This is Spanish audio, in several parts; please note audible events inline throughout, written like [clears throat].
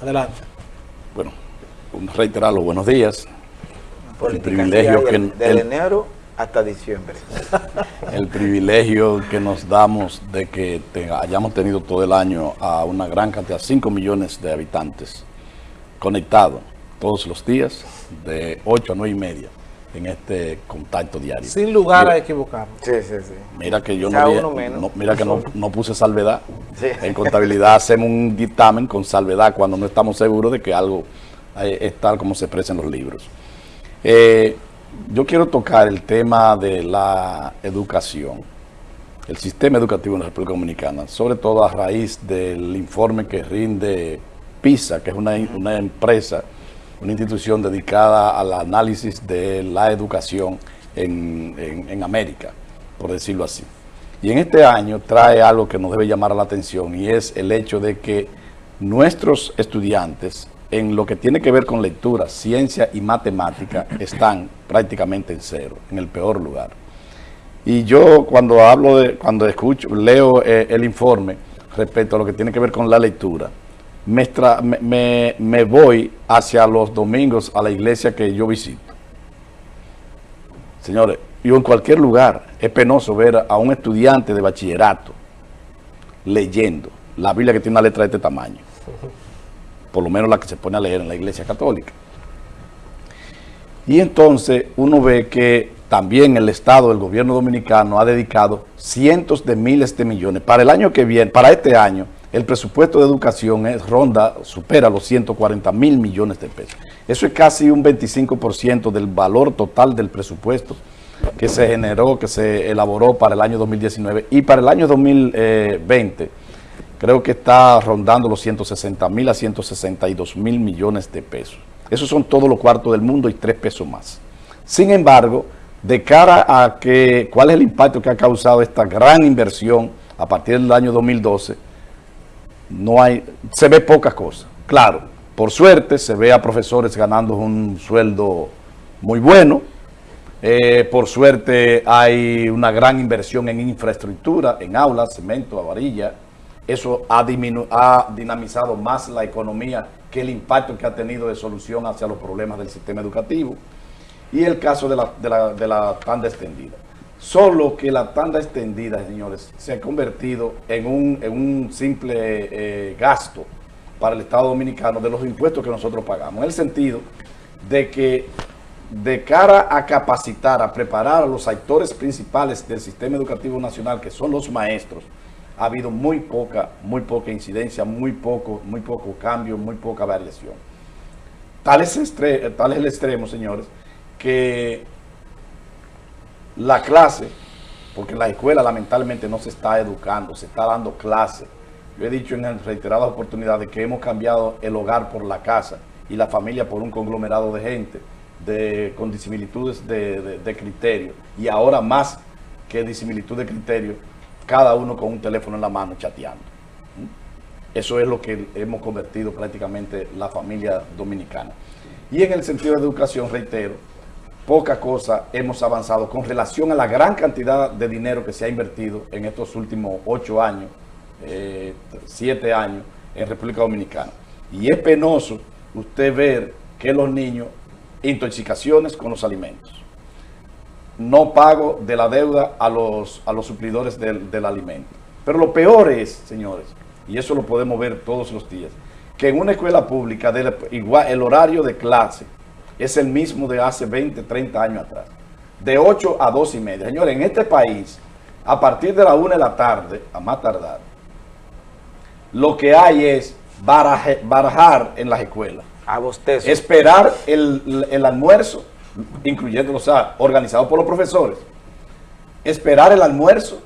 Adelante. Bueno, reiterar los buenos días. el privilegio que... Del enero hasta diciembre. El privilegio que nos damos de que hayamos tenido todo el año a una gran cantidad, 5 millones de habitantes conectados todos los días de 8 a 9 y media en este contacto diario. Sin lugar a equivocarnos. Sí, sí, sí. Mira que yo no, mira que no, puse salvedad. En contabilidad hacemos un dictamen con salvedad cuando no estamos seguros de que algo eh, es tal como se expresa en los libros. Eh, yo quiero tocar el tema de la educación, el sistema educativo en la República Dominicana, sobre todo a raíz del informe que rinde PISA, que es una, una empresa una institución dedicada al análisis de la educación en, América, por decirlo así. Y en este año trae algo que nos debe llamar la atención y es el hecho de que nuestros estudiantes en lo que tiene que ver con lectura, ciencia y matemática [clears throat] están prácticamente en cero, en el peor lugar. Y yo cuando hablo de, cuando escucho, leo eh, el informe respecto a lo que tiene que ver con la lectura, me, voy hacia los domingos a la iglesia que yo visito. Señores, yo en cualquier lugar es penoso ver a un estudiante de bachillerato leyendo la Biblia que tiene una letra de este tamaño. Por lo menos la que se pone a leer en la iglesia católica. Y entonces uno ve que también el Estado, el gobierno dominicano ha dedicado cientos de miles de millones. Para el año que viene, para este año, el presupuesto de educación es ronda, supera los 140 mil millones de pesos. Eso es casi un 25% del valor total del presupuesto que se generó, que se elaboró para el año 2019 y para el año 2020 creo que está rondando los 160 mil a 162 mil millones de pesos. Esos son todos los cuartos del mundo y tres pesos más. Sin embargo, de cara a que, cuál es el impacto que ha causado esta gran inversión a partir del año 2012, no hay, se ve pocas cosas. Claro, por suerte se ve a profesores ganando un sueldo muy bueno, eh, por suerte hay una gran inversión en infraestructura, en aulas, cemento, varilla. Eso ha, dinamizado más la economía que el impacto que ha tenido de solución hacia los problemas del sistema educativo. Y el caso de la, de la, de la tanda extendida. Solo que la tanda extendida, señores, se ha convertido en un, simple eh, gasto para el Estado Dominicano de los impuestos que nosotros pagamos. En el sentido de que de cara a capacitar, a preparar a los actores principales del sistema educativo nacional, que son los maestros, ha habido muy poca, muy poca incidencia, muy poco, muy poco cambio, muy poca variación. Tal es el extremo, señores, que la clase, porque en la escuela lamentablemente no se está educando, se está dando clase. Yo he dicho en reiteradas oportunidades que hemos cambiado el hogar por la casa y la familia por un conglomerado de gente de, con disimilitudes de, de, criterio. Y ahora más que disimilitud de criterio, cada uno con un teléfono en la mano chateando. Eso es lo que hemos convertido prácticamente la familia dominicana. Y en el sentido de educación, reitero, poca cosa hemos avanzado con relación a la gran cantidad de dinero que se ha invertido en estos últimos ocho años, eh, siete años en República Dominicana. Y es penoso usted ver que los niños, intoxicaciones con los alimentos, no pago de la deuda a los, a los suplidores del, del alimento. Pero lo peor es, señores, y eso lo podemos ver todos los días, que en una escuela pública, igual, el horario de clase es el mismo de hace 20, 30 años atrás. De 8 a 2 y media. Señores, en este país, a partir de la 1 de la tarde, a más tardar, lo que hay es barajar en las escuelas. A bostezo. Esperar el, el almuerzo, incluyendo, o sea, organizado por los profesores. Esperar el almuerzo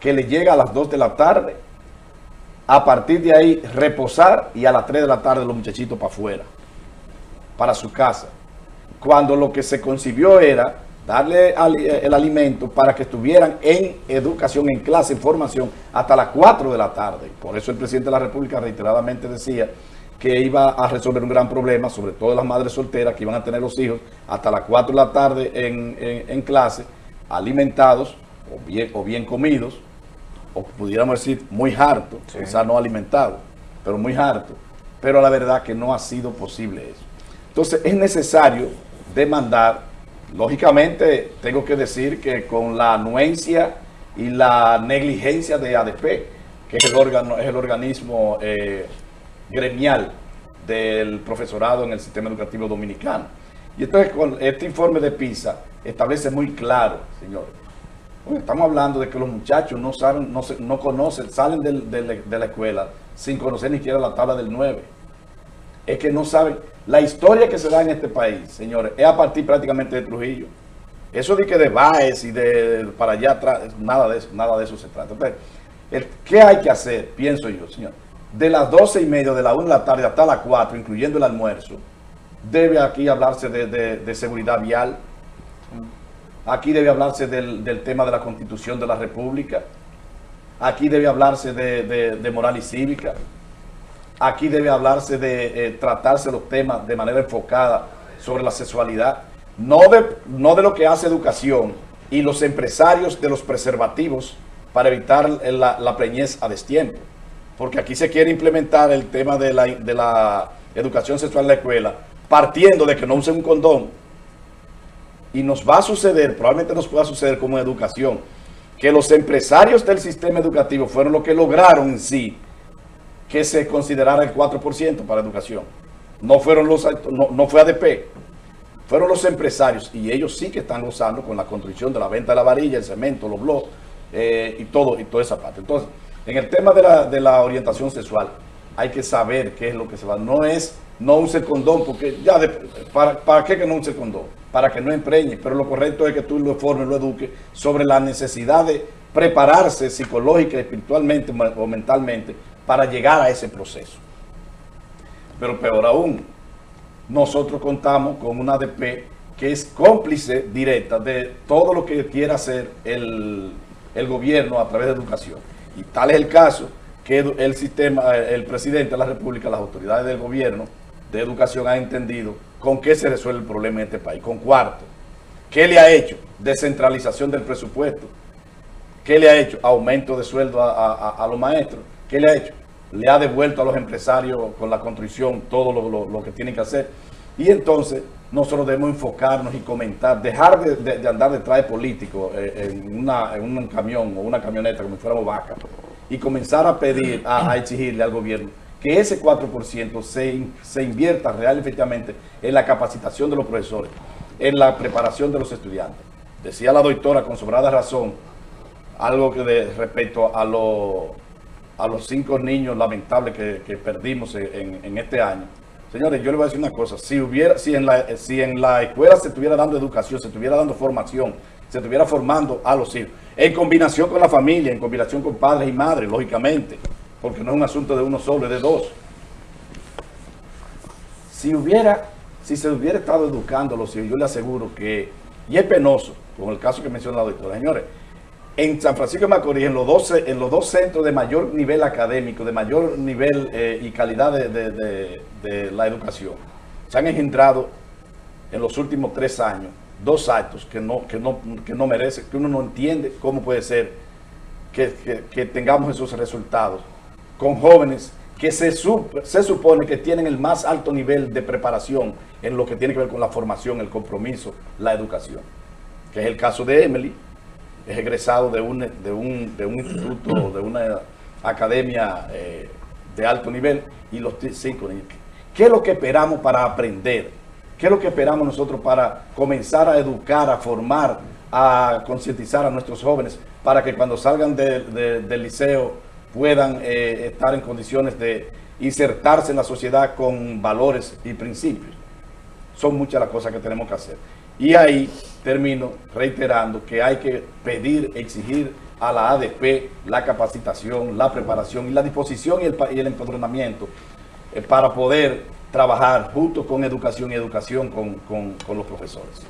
que le llega a las 2 de la tarde. A partir de ahí, reposar y a las 3 de la tarde los muchachitos para afuera para su casa, cuando lo que se concibió era darle eh, el alimento para que estuvieran en educación, en clase, en formación, hasta las 4 de la tarde. Por eso el presidente de la República reiteradamente decía que iba a resolver un gran problema, sobre todo las madres solteras que iban a tener los hijos hasta las 4 de la tarde en, clase, alimentados o bien, o bien comidos, o pudiéramos decir muy hartos, quizás no alimentados, pero muy hartos pero la verdad que no ha sido posible eso. Entonces es necesario demandar, lógicamente tengo que decir que con la anuencia y la negligencia de ADP, que es el, órgano, es el organismo eh, gremial del profesorado en el sistema educativo dominicano. Y entonces con este informe de PISA establece muy claro, señores, estamos hablando de que los muchachos no saben, no, no conocen, salen de la escuela sin conocer ni siquiera la tabla del 9. Es que no saben, la historia que se da en este país, señores, es a partir prácticamente de Trujillo. Eso de que de Baez y de para allá atrás, nada de eso, nada de eso se trata. ¿Qué hay que hacer? Pienso yo, señor. De las 12 y media, de la 1 de la tarde hasta las 4, incluyendo el almuerzo, debe aquí hablarse de, seguridad vial. Aquí debe hablarse del, tema de la Constitución de la República. Aquí debe hablarse de, moral y cívica. Aquí debe hablarse de eh, tratarse los temas de manera enfocada sobre la sexualidad. No de, no de lo que hace educación y los empresarios de los preservativos para evitar la, la preñez a destiempo. Porque aquí se quiere implementar el tema de la, de la educación sexual en la escuela partiendo de que no usen un condón. Y nos va a suceder, probablemente nos pueda suceder como educación, que los empresarios del sistema educativo fueron los que lograron en sí que se considerara el 4% para educación. No, fueron los, no, fue ADP, fueron los empresarios y ellos sí que están gozando con la construcción de la venta de la varilla, el cemento, los bloques eh, y todo y toda esa parte. Entonces, en el tema de la, de la orientación sexual, hay que saber qué es lo que se va. No es no use condón, porque ya, para, ¿para qué que no use condón? Para que no empreñe, pero lo correcto es que tú lo formes, lo eduques sobre la necesidad de prepararse psicológica, espiritualmente o mentalmente para llegar a ese proceso. Pero peor aún, nosotros contamos con una ADP que es cómplice directa de todo lo que quiera hacer el, el gobierno a través de educación. Y tal es el caso que el sistema, el presidente de la República, las autoridades del gobierno, de Educación ha entendido con qué se resuelve el problema en este país. Con cuarto, ¿qué le ha hecho? Descentralización del presupuesto. ¿Qué le ha hecho? Aumento de sueldo a, los maestros. ¿Qué le ha hecho? Le ha devuelto a los empresarios con la construcción todo lo, que tienen que hacer. Y entonces nosotros debemos enfocarnos y comentar, dejar de, andar detrás de políticos eh, en, una, en un camión o una camioneta como si fuéramos vaca y comenzar a pedir, a exigirle al gobierno que ese 4% se, se invierta real efectivamente en la capacitación de los profesores, en la preparación de los estudiantes. Decía la doctora con sobrada razón, algo que respecto a, a los cinco niños lamentables que, perdimos en, este año. Señores, yo les voy a decir una cosa, si, hubiera, si, en la, si en la escuela se estuviera dando educación, se estuviera dando formación, se estuviera formando a los hijos, en combinación con la familia, en combinación con padres y madres, lógicamente, porque no es un asunto de uno solo, es de dos. Si hubiera, si se hubiera estado educando los hijos, yo le aseguro que, y es penoso, como el caso que menciona la doctora, señores, en San Francisco de Macorís, en los, dos, centros de mayor nivel académico, de mayor nivel eh, y calidad de, la educación, se han engendrado en los últimos tres años dos actos que no, que no, que uno no entiende cómo puede ser que, que tengamos esos resultados con jóvenes que se, se supone que tienen el más alto nivel de preparación en lo que tiene que ver con la formación, el compromiso, la educación. Que es el caso de Emily, es egresado de un, de un, de un instituto, [clears throat] de una academia eh, de alto nivel, y los cinco niños. ¿Qué es lo que esperamos para aprender? ¿Qué es lo que esperamos nosotros para comenzar a educar, a formar, a concientizar a nuestros jóvenes para que cuando salgan del liceo puedan eh, estar en condiciones de insertarse en la sociedad con valores y principios. Son muchas las cosas que tenemos que hacer. Y ahí termino reiterando que hay que pedir, exigir a la ADP la capacitación, la preparación y la disposición y el, y eh, para poder trabajar junto con educación y educación con los profesores.